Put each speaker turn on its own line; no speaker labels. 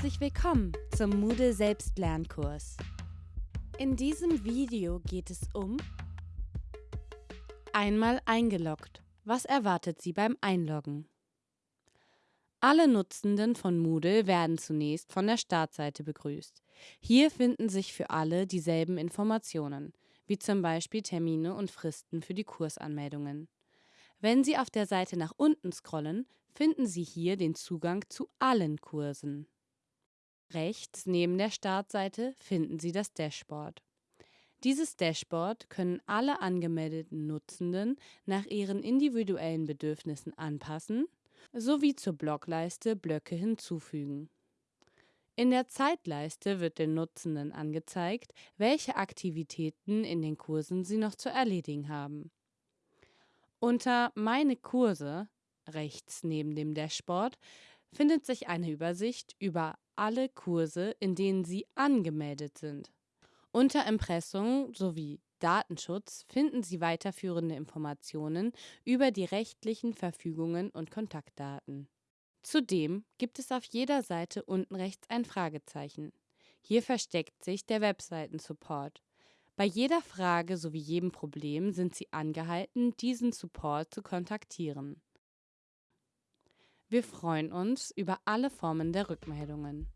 Herzlich willkommen zum Moodle Selbstlernkurs. In diesem Video geht es um Einmal eingeloggt. Was erwartet Sie beim Einloggen? Alle Nutzenden von Moodle werden zunächst von der Startseite begrüßt. Hier finden sich für alle dieselben Informationen, wie zum Beispiel Termine und Fristen für die Kursanmeldungen. Wenn Sie auf der Seite nach unten scrollen, finden Sie hier den Zugang zu allen Kursen. Rechts neben der Startseite finden Sie das Dashboard. Dieses Dashboard können alle angemeldeten Nutzenden nach ihren individuellen Bedürfnissen anpassen sowie zur Blockleiste Blöcke hinzufügen. In der Zeitleiste wird den Nutzenden angezeigt, welche Aktivitäten in den Kursen sie noch zu erledigen haben. Unter Meine Kurse, rechts neben dem Dashboard, findet sich eine Übersicht über alle Kurse, in denen Sie angemeldet sind. Unter Impressum sowie Datenschutz finden Sie weiterführende Informationen über die rechtlichen Verfügungen und Kontaktdaten. Zudem gibt es auf jeder Seite unten rechts ein Fragezeichen. Hier versteckt sich der Webseiten-Support. Bei jeder Frage sowie jedem Problem sind Sie angehalten, diesen Support zu kontaktieren. Wir freuen uns über alle Formen der Rückmeldungen.